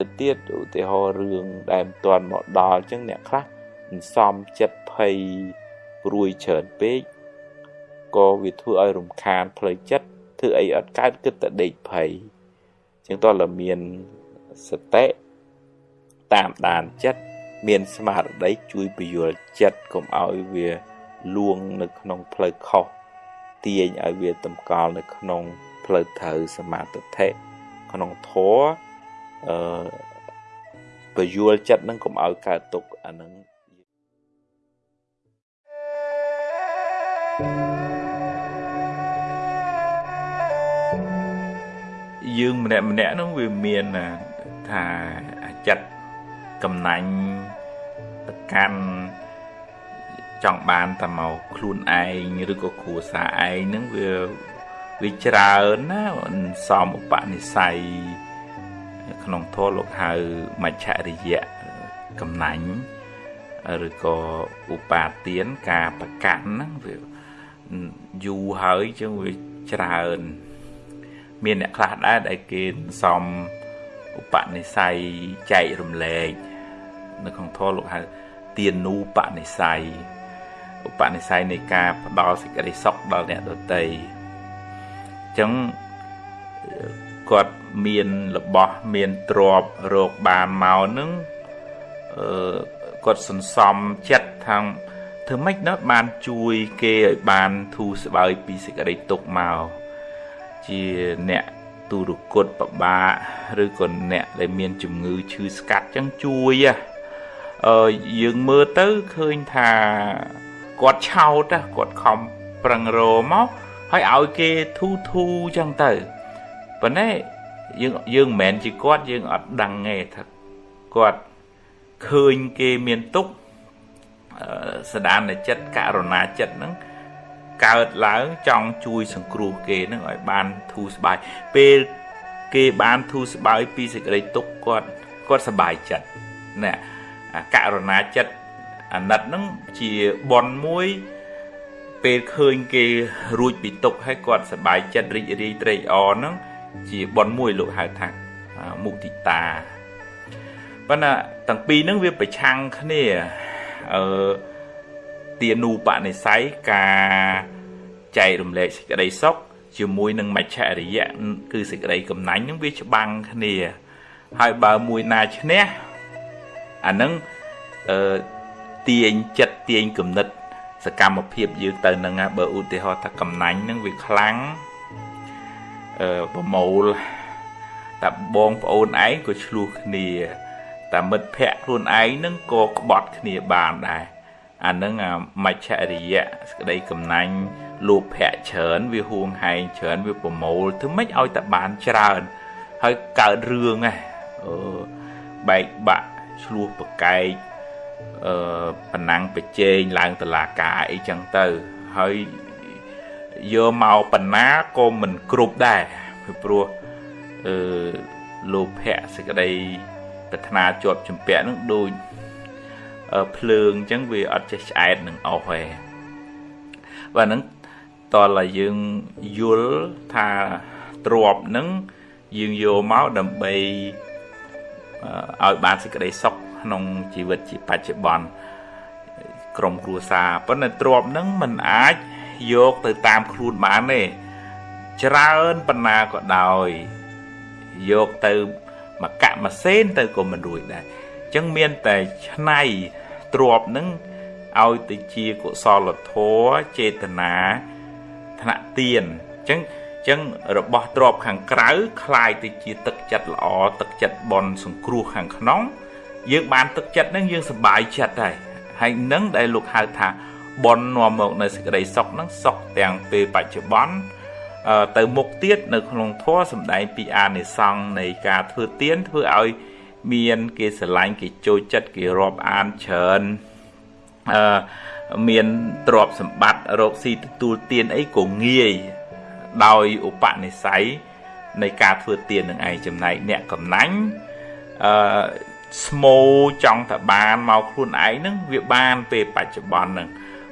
ទៅទៀតឧទាហរណ៍រឿងដែលមិនទាន់មកដល់អញ្ចឹងអ្នកខ្លះមិនសមចិត្តភ័យព្រួយច្រើនពេកក៏វាធ្វើឲ្យរំខានផ្លូវចិត្តធ្វើអីអត់កើតគិតតែដេកភ័យអញ្ចឹងតើលមានសតិតាមដានចិត្តមានស្មារតីជួយពយល់ចិត្តកុំឲ្យវាលួងនៅក្នុងផ្លូវខុសទាញឲ្យវាតម្កល់នៅក្នុងផ្លូវត្រូវសមាធិក្នុងធម៌ អឺពយល់ចិត្តនឹងកុំឲ្យកើតទុកអានឹងយើងម្នាក់ម្នាក់នោះវាមានថាចិត្តកំណាញ់ទៅកាន់ចង់បានតែមកខ្លួនឯងឬក៏គ្រួសារឯងហ្នឹងវាវាច្រើនណាសំឧបនិស្ស័យ ក្នុងធម៌លោកហៅមច្ឆរិយៈកំណាញ់ឬក៏ឧបាទានការប្រកាន់ហ្នឹងវាយូរហើយចឹងវាច្រើនមានអ្នកខ្លះដែរដែលគេសំឧបនិស្ស័យចែករំលែកនៅក្នុងធម៌លោកហៅទានូបនិស្ស័យឧបនិស្ស័យនៃការផ្ដល់សេចក្តីសុខដល់អ្នកដទៃអញ្ចឹង គាត់មានរបស់មានទ្រពរោគបានមកនឹងអឺគាត់សន្សំចិត្តថាធ្វើម៉េចណាបានជួយគេឲ្យបានធូរស្បើយពីសេចក្តីទុក្ខមកជាអ្នកទូរគតប្របាកឬក៏អ្នកដែលមានជំងឺឈឺស្កាត់ចឹងជួយអឺយើងមើលទៅឃើញថាគាត់ឆោតគាត់ខំប្រឹងរមកហើយឲ្យគេធូធូចឹងទៅ ប៉ុន្តែយើងយើងមិនមែនជាគាត់យើងអត់ដឹងទេថាគាត់ឃើញគេមានទុកសដានចិត្តករណាចិត្តហ្នឹងកើតឡើងចង់ជួយសង្គ្រោះគេនឹងឲ្យបានធូរស្បើយពេលគេបានធូរស្បើយពីសេចក្តីទុក្ខគាត់គាត់សប្បាយចិត្តណាករណាចិត្តអាណិតនឹងជាបនមួយពេលឃើញគេរួចពីទុក្ខហើយគាត់សប្បាយចិត្តរីករាយត្រេកអរនឹង ជាបនមួយលោកហៅថាមុទិតាប៉ុន្តែទាំងពីរហ្នឹងវាប្រឆាំងគ្នាអឺទានូបនិស័យការចែករំលែកសេចក្តីសុខជាមួយនឹងមច្ឆរិយៈគឺសេចក្តីកំណាញ់នឹងវាច្បាំងគ្នា ហើយបើមួយណាឈ្នះអានឹងអឺទាញចិត្តទាញគំនិត សកម្មភាពយើងទៅនឹងបើឧទាហរណ៍ថាកំណាញ់នឹងវាខ្លាំងអឺ ប្រមូលតែបងប្អូនឯងក៏ឆ្លោះគ្នាតែមិត្តភ័ក្ដិខ្លួនឯងនឹងក៏ក្បត់គ្នាបានដែរអានឹងមច្ឆរិយៈសក្តីកំណាញ់លោភៈច្រើនវាហួងហែងច្រើនវាប្រមូលធ្វើម៉េចឲ្យតែបានច្រើន ហើយកើតរឿងហ៎អឺបែកបាក់ឆ្លោះប្រកែកអឺប៉ណាំងប្រជែងឡើងតឡាការអីចឹងទៅហើយ យកមកបណ្ណាក៏មិនគ្រប់ដែរពីព្រោះអឺលោភៈសេចក្តីប្រាថ្នាជាប់ជំពាក់នឹងដូចភ្លើងអញ្ចឹងវាអត់ចេះឆ្អែតនឹងអស់ទេបាទហ្នឹងតលឲ្យយើងយល់ថាទ្របហ្នឹងយើងយកមកដើម្បីឲ្យបានសេចក្តីសុខក្នុងជីវិតជាបច្ចុប្បន្នក្រុមគ្រួសារប៉ុន្តែទ្របហ្នឹងมันអាច យកទៅតាមខ្លួនបានទេច្រើនប៉ុណ្ណាក៏ដោយយកទៅមកកមកសេនទៅក៏មិនរួចដែរអញ្ចឹងមានតែឆ្នៃទ្របនឹងឲ្យទៅជាកុសលធម៌ចេតនាថ្នាក់ទៀនអញ្ចឹងអញ្ចឹងរបស់ទ្របខាងក្រៅคล้ายទៅជាទឹកចិត្តល្អទឹកចិត្តបនសង្គ្រោះខាងក្នុង យើងបានទឹកចិត្តនឹងយើងសប្បាយចិត្តហើយហើយនឹងដែលលោកហៅថា បននាំមកនៅសេចក្តីសុខនឹងសុខទាំងពេលបច្ចុប្បន្នទៅមុខទៀតនៅក្នុងធម៌សំដែងពីអានិសង្ឃនៃការធ្វើទៀនធ្វើឲ្យមានគេស្រឡាញ់គេចូលចិត្តគេរាប់អានច្រើនអឺមានទ្រព្យសម្បត្តិរកស៊ីទទួលទានអីក៏ងាយដោយឧបនិស្ស័យនៃការធ្វើទាននឹងឯងចំណែកអ្នកកំណាញ់អឺស្មូចង់តែបានមកខ្លួនឯងនឹងវាបានពេលបច្ចុប្បន្ននឹង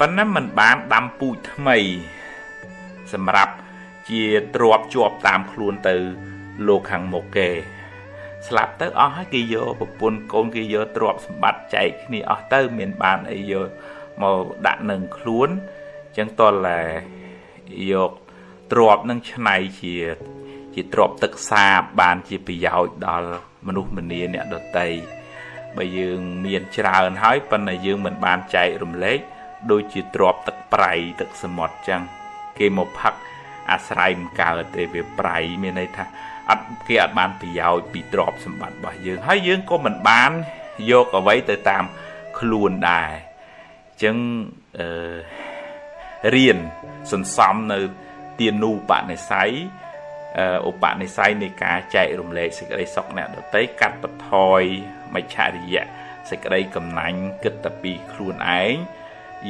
ប៉ុន្តែมันបានដាំពូជថ្មី សម្រាប់ជាទ្របជាប់តាមខ្លួនទៅ លោកខាងមុខគេ ស្លាប់ទៅអស់ហើយគេយកប្រពន្ធកូនគេយកទ្រព្យសម្បត្តិចែកគ្នាអស់ទៅ មានបានអីយកមកដាក់នឹងខ្លួនអញ្ចឹងតលតែយកទ្រព្យនឹងឆ្នៃជាជាទ្រព្យទឹកសាបបានជាប្រយោជន៍ដល់មនុស្សម្នាអ្នកដតីបើយើងមានច្រើនហើយប៉ុន្តែយើងមិនបានចែករំលែក ដូចជាទ្រព្យទឹកប្រៃទឹកសមុទ្រចឹងគេមកផឹកអាស្រ័យមិនកើតទេវាប្រៃមានន័យថាអត់គេអត់បានប្រយោជន៍ពីទ្រព្យសម្បត្តិរបស់យើងហើយយើងក៏មិនបានយកអ្វីទៅតាមខ្លួនដែរអញ្ចឹងអឺរៀនសន្សំនៅទានូបនិស័យឧបនិស្ស័យនៃការចែករំលែកសេចក្តីសុខអ្នកដទៃកាត់បន្ថយមច្ឆរិយៈសេចក្តីកំណាញ់គិតតែពីខ្លួនឯង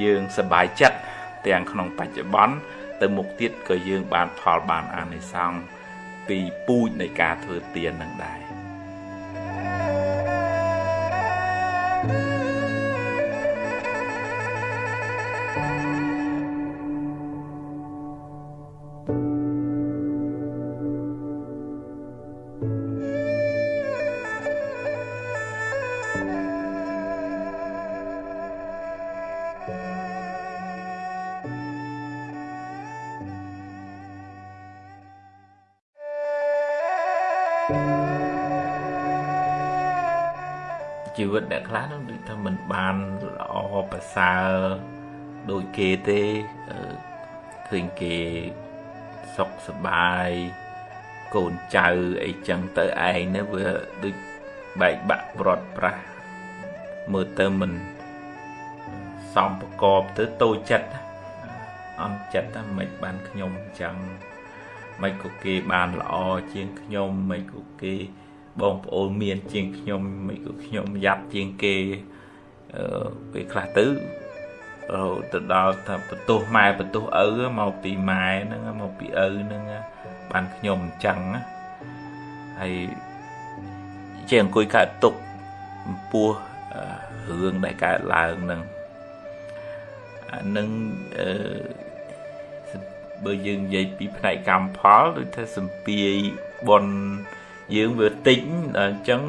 យើងសប្បាយចិត្តទាំងក្នុងបច្ចុប្បន្នទៅមុខទៀតក៏យើងបានផលបានអានិសង្សពីពូជនៃការធ្វើទាននឹងដែរ thank you ជីវិតអ្នកខ្លះនឹងដូចថាមិនបានល្អប្រសើរដូចគេទេឃើញគេសុខសប្បាយកូនចៅអីចឹងទៅឯងនេះវាដូចបែកបាក់ប្រត់ប្រាស់មើលទៅមិនសំប្រកបទៅតូចចិត្តអន់ចិត្តថាមិនបានខ្ញុំអញ្ចឹង មិនក៏គេបានល្អជាងខ្ញុំមិនក៏គេបងប្អូនមានជាងខ្ញុំមិនក៏ខ្ញុំយ៉ាប់ជាងគេអឺពេលខ្លះទៅទៅដល់ថាបន្ទោសម៉ែបន្ទោសឪមកពីម៉ែហ្នឹងមកពីឪហ្នឹងបានខ្ញុំអញ្ចឹងហើយជាអង្គុយកើតទុកចំពោះរឿងដែលកើតឡើងហ្នឹងអានឹងអឺ បើយើងនិយាយពីផ្នែកកម្មផលដូចថាសម្ពាយបនយើងវាតិចអញ្ចឹង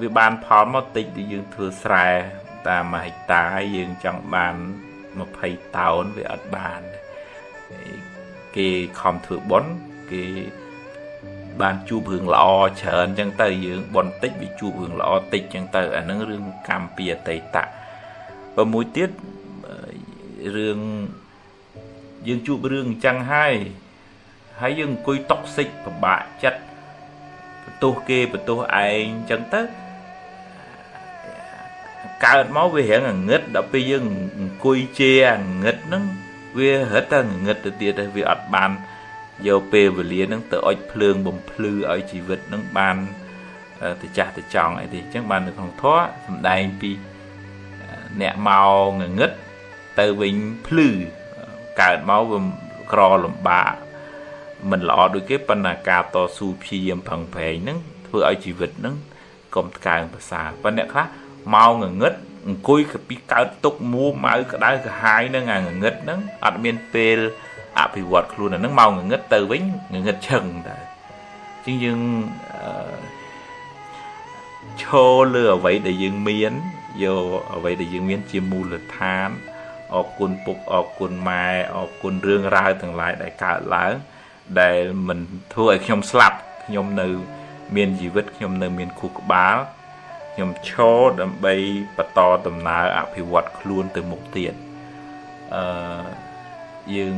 វាបានផលមកតិចដែលយើងធ្វើស្រែតាមមួយហិកតាយើងចង់បាន20តោនវាអត់បានគេខំធ្វើបុណ្យគេបានជួបរឿងល្អច្រើនអញ្ចឹងទៅយើងបន់តិចវាជួបរឿងល្អតិចអញ្ចឹងទៅអានឹងរឿងកម្មពីអតីតៈបើមួយទៀតរឿង យើងជួបរឿងអញ្ចឹងហើយហើយយើងអង្គុយតុកសិចពិបាកចិត្តបន្ទោសគេបន្ទោសឯងអញ្ចឹងទៅកើតមកវារៀងងងឹតដល់ពេលយើងអង្គុយជេរងឹតហ្នឹងវារត់តែងឹតទៅទៀតហើយវាអត់បានយកពេលវេលាហ្នឹងទៅអុចភ្លើងបំភ្លឺឲ្យជីវិតហ្នឹងបានទៅចាស់ទៅចង់អីទេអញ្ចឹងបាននៅក្នុងធម៌សំដែងពីអ្នកមកងងឹតទៅវិញភ្លឺ កើតមកវាក្រលំបាកមិនល្អដូចគេប៉ុន្តែការតស៊ូព្យាយាមប្រឹងប្រែងហ្នឹងធ្វើឲ្យជីវិតហ្នឹងកុំថ្កើងប្រសាប៉ុន្តែអ្នកខ្លះមកងងឹតអង្គុយពីកើតទុកមួម៉ៅក្តៅក្រហាយនឹងអាងងឹតហ្នឹងអត់មានពេលអភិវឌ្ឍខ្លួនអាហ្នឹងមកងងឹតទៅវិញងងឹតឈឹងតើជាងយើងឈរលើអ្វីដែលយើងមានយកអ្វីដែលយើងមានជាមូលដ្ឋាន អរគុណពុកអរគុណម៉ែអរគុណរឿងរ៉ាវទាំងឡាយដែលកើតឡើង ដែលមិនធ្វើឲ្យខ្ញុំស្លាប់ខ្ញុំនៅ មានជីវិតខ្ញុំនៅមានខួរក្បាលខ្ញុំឈរដើម្បីបន្តដំណើរអភិវឌ្ឍខ្លួនទៅមុខទៀតអឺយើង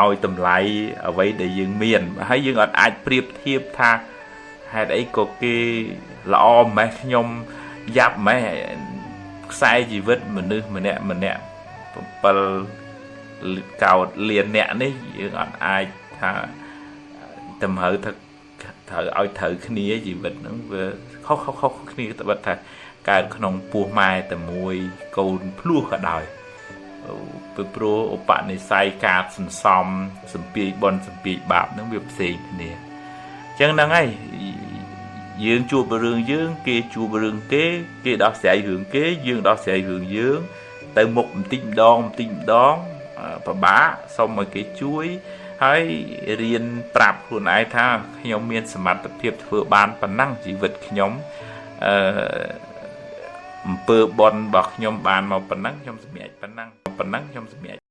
ឲ្យតម្លៃអ្វីដែលយើងមានហើយយើងអត់អាចប្រៀបធៀបថាហេតុអីក៏គេល្អម៉េះខ្ញុំយ៉ាប់ម៉េះ ខ្សែជីវិតមនុស្សម្នាក់ម្នាក់7កោតលៀនអ្នកនេះយើងអត់អាចថាតម្រូវថាត្រូវឲ្យត្រូវគ្នាជីវិតហ្នឹងវាខុសខុសខុសគ្នាត្បិតថាកើតក្នុងពោះម៉ែតែមួយកូនភ្លោះក៏ដោយពីព្រោះឧបនិស្ស័យការសន្សំសម្ពាយបនសម្ពាយបាបហ្នឹងវាផ្សេងគ្នាអញ្ចឹងហ្នឹងហើយ យើងជួបរឿងយើង គេជួបរឿងគេ គេដោះស្រាយរឿងគេ យើងដោះស្រាយរឿងយើង ទៅមុខបន្តិចម្ដងបន្តិចម្ដងពិបាកសុំឲ្យគេជួយហើយរៀនប្រាប់ខ្លួនឯងថាខ្ញុំមានសមត្ថភាពធ្វើបានប៉ុណ្ណឹងជីវិតខ្ញុំអឺអំពើបន់របស់ខ្ញុំបានមកប៉ុណ្ណឹងខ្ញុំសម្រេចប៉ុណ្ណឹងប៉ុណ្ណឹងខ្ញុំសម្រេច